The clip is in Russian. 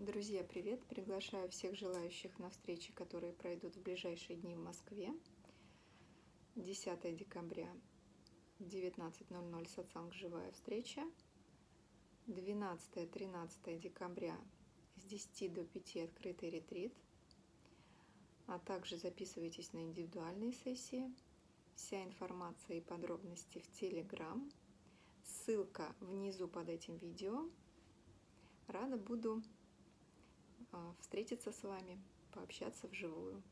Друзья, привет! Приглашаю всех желающих на встречи, которые пройдут в ближайшие дни в Москве. 10 декабря в 19.00 сатсанг «Живая встреча». 12-13 декабря с 10 до 5 открытый ретрит. А также записывайтесь на индивидуальные сессии. Вся информация и подробности в Телеграм. Ссылка внизу под этим видео. Рада буду встретиться с вами, пообщаться вживую.